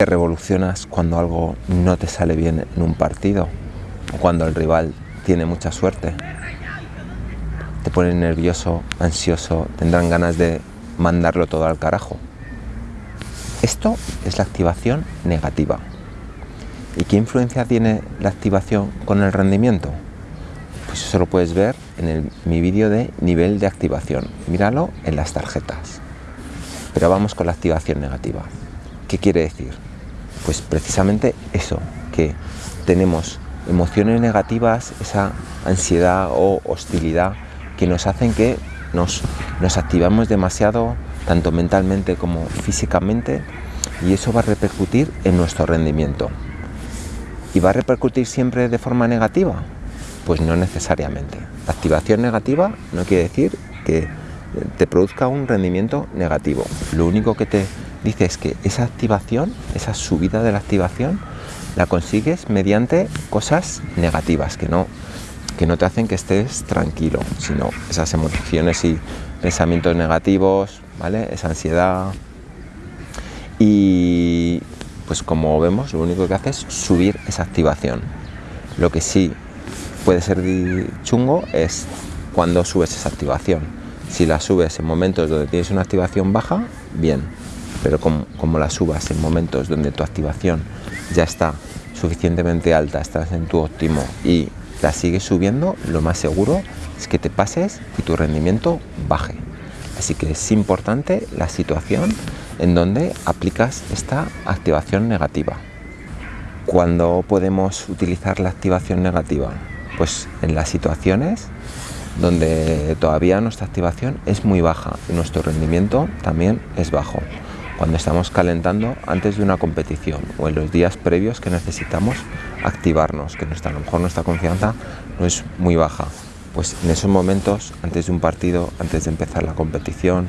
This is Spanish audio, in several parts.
Te revolucionas cuando algo no te sale bien en un partido cuando el rival tiene mucha suerte. Te pones nervioso, ansioso, tendrán ganas de mandarlo todo al carajo. Esto es la activación negativa. ¿Y qué influencia tiene la activación con el rendimiento? Pues eso lo puedes ver en mi vídeo de nivel de activación. Míralo en las tarjetas. Pero vamos con la activación negativa. ¿Qué quiere decir? Pues precisamente eso, que tenemos emociones negativas, esa ansiedad o hostilidad que nos hacen que nos, nos activamos demasiado, tanto mentalmente como físicamente, y eso va a repercutir en nuestro rendimiento. ¿Y va a repercutir siempre de forma negativa? Pues no necesariamente. La activación negativa no quiere decir que te produzca un rendimiento negativo. Lo único que te dices que esa activación, esa subida de la activación, la consigues mediante cosas negativas que no, que no te hacen que estés tranquilo, sino esas emociones y pensamientos negativos, ¿vale? Esa ansiedad. Y pues como vemos, lo único que hace es subir esa activación. Lo que sí puede ser chungo es cuando subes esa activación. Si la subes en momentos donde tienes una activación baja, bien, pero como, la subas en momentos donde tu activación ya está suficientemente alta, estás en tu óptimo y la sigues subiendo, lo más seguro es que te pases y tu rendimiento baje. Así que es importante la situación en donde aplicas esta activación negativa. ¿Cuándo podemos utilizar la activación negativa? Pues en las situaciones donde todavía nuestra activación es muy baja y nuestro rendimiento también es bajo cuando estamos calentando antes de una competición o en los días previos que necesitamos activarnos, que nuestra, a lo mejor nuestra confianza no es muy baja. Pues en esos momentos, antes de un partido, antes de empezar la competición,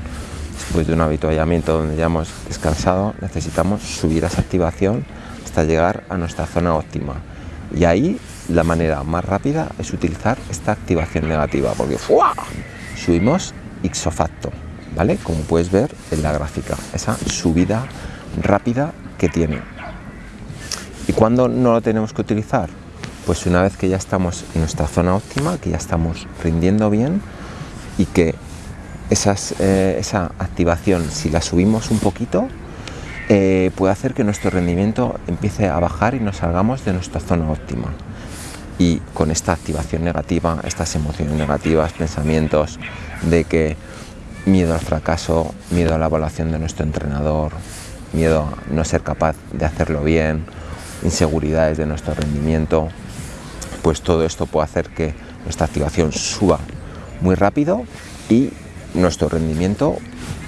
después de un habituallamiento donde ya hemos descansado, necesitamos subir esa activación hasta llegar a nuestra zona óptima. Y ahí la manera más rápida es utilizar esta activación negativa, porque subimos ipso facto. ¿Vale? Como puedes ver en la gráfica, esa subida rápida que tiene. ¿Y cuándo no lo tenemos que utilizar? Pues una vez que ya estamos en nuestra zona óptima, que ya estamos rindiendo bien y que eh, esa activación, si la subimos un poquito, eh, puede hacer que nuestro rendimiento empiece a bajar y nos salgamos de nuestra zona óptima. Y con esta activación negativa, estas emociones negativas, pensamientos de que miedo al fracaso, miedo a la evaluación de nuestro entrenador, miedo a no ser capaz de hacerlo bien, inseguridades de nuestro rendimiento, pues todo esto puede hacer que nuestra activación suba muy rápido y nuestro rendimiento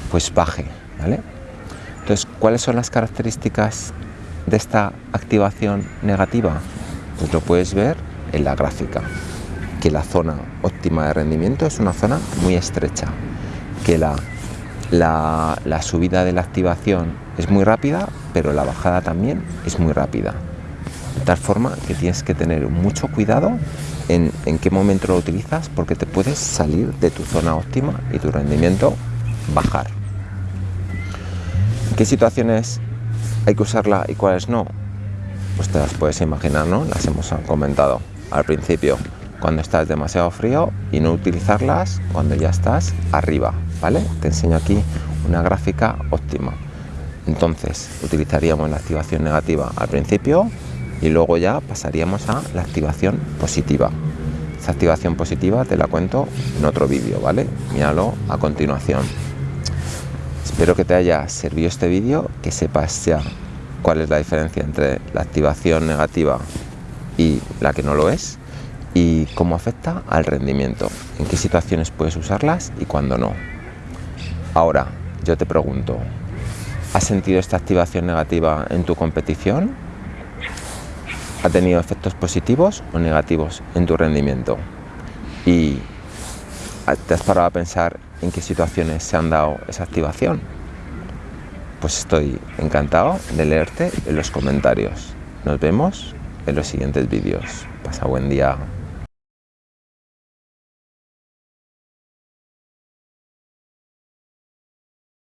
pues baje, ¿vale? Entonces, ¿cuáles son las características de esta activación negativa? Pues lo puedes ver en la gráfica, que la zona óptima de rendimiento es una zona muy estrecha, que la, la, subida de la activación es muy rápida, pero la bajada también es muy rápida. De tal forma que tienes que tener mucho cuidado en, en qué momento lo utilizas porque te puedes salir de tu zona óptima y tu rendimiento bajar. ¿En qué situaciones hay que usarla y cuáles no? Pues te las puedes imaginar, ¿no? Las hemos comentado al principio, cuando estás demasiado frío y no utilizarlas cuando ya estás arriba, ¿vale? Te enseño aquí una gráfica óptima. Entonces, utilizaríamos la activación negativa al principio y luego ya pasaríamos a la activación positiva. Esa activación positiva te la cuento en otro vídeo, ¿vale? Míralo a continuación. Espero que te haya servido este vídeo, que sepas ya cuál es la diferencia entre la activación negativa y la que no lo es y cómo afecta al rendimiento, en qué situaciones puedes usarlas y cuándo no. Ahora, yo te pregunto, ¿has sentido esta activación negativa en tu competición? ¿Ha tenido efectos positivos o negativos en tu rendimiento? ¿Y te has parado a pensar en qué situaciones se han dado esa activación? Pues estoy encantado de leerte en los comentarios. Nos vemos en los siguientes vídeos. Pasa buen día.